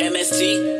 MST.